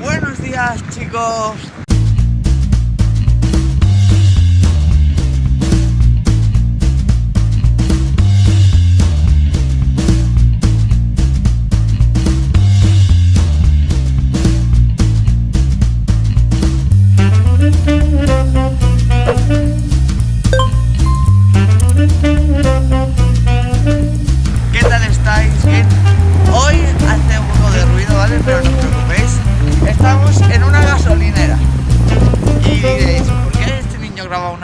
Buenos días chicos.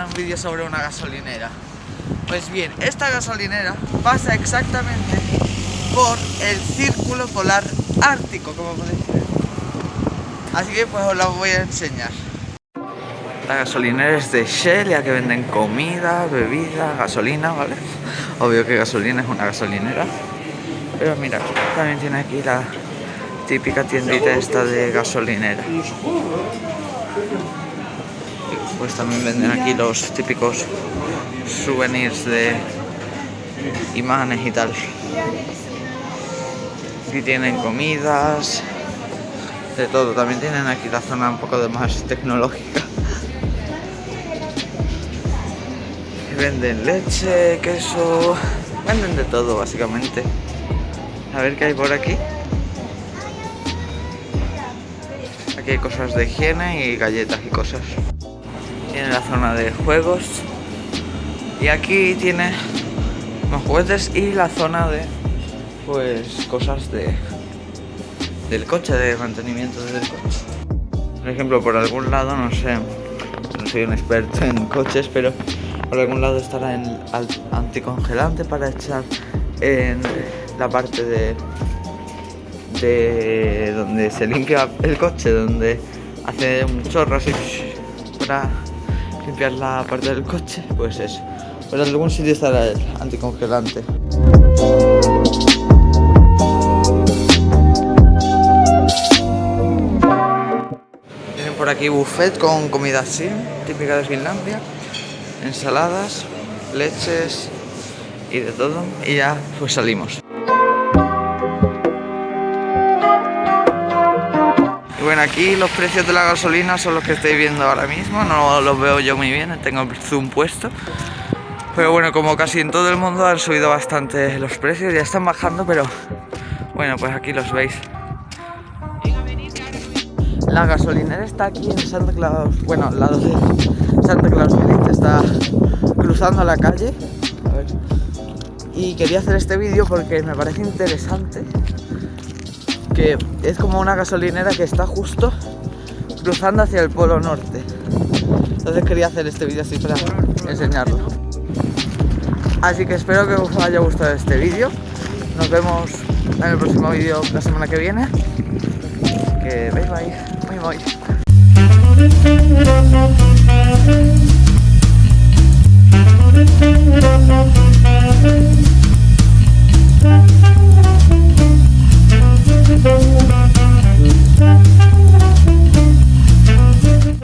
Un vídeo sobre una gasolinera? Pues bien, esta gasolinera pasa exactamente por el círculo polar ártico, como podéis ver. Así que pues os la voy a enseñar. La gasolinera es de Shell, ya que venden comida, bebida, gasolina, ¿vale? Obvio que gasolina es una gasolinera. Pero mira, también tiene aquí la típica tiendita esta de gasolinera. Pues también venden aquí los típicos souvenirs de imanes y tal. Aquí tienen comidas, de todo. También tienen aquí la zona un poco de más tecnológica. Venden leche, queso, venden de todo básicamente. A ver qué hay por aquí. Aquí hay cosas de higiene y galletas y cosas. Tiene la zona de juegos. Y aquí tiene los juguetes y la zona de pues cosas de del coche, de mantenimiento del coche. Por ejemplo, por algún lado, no sé, no soy un experto en coches, pero por algún lado estará el anticongelante para echar en la parte de, de donde se limpia el coche, donde hace un chorro así para limpiar la parte del coche, pues eso. Pero en algún sitio estará el anticongelante. Tienen por aquí buffet con comida así, típica de Finlandia ensaladas, leches y de todo. Y ya pues salimos. Bueno, aquí los precios de la gasolina son los que estoy viendo ahora mismo. No los veo yo muy bien, tengo zoom puesto. Pero bueno, como casi en todo el mundo han subido bastante los precios, ya están bajando, pero bueno, pues aquí los veis. La gasolinera está aquí en Santa Claus, bueno, al lado de Santa Claus Village, está cruzando la calle. Y quería hacer este vídeo porque me parece interesante que es como una gasolinera que está justo cruzando hacia el polo norte. Entonces quería hacer este vídeo así para enseñarlo. Así que espero que os haya gustado este vídeo. Nos vemos en el próximo vídeo la semana que viene. Que bye bye. Voy.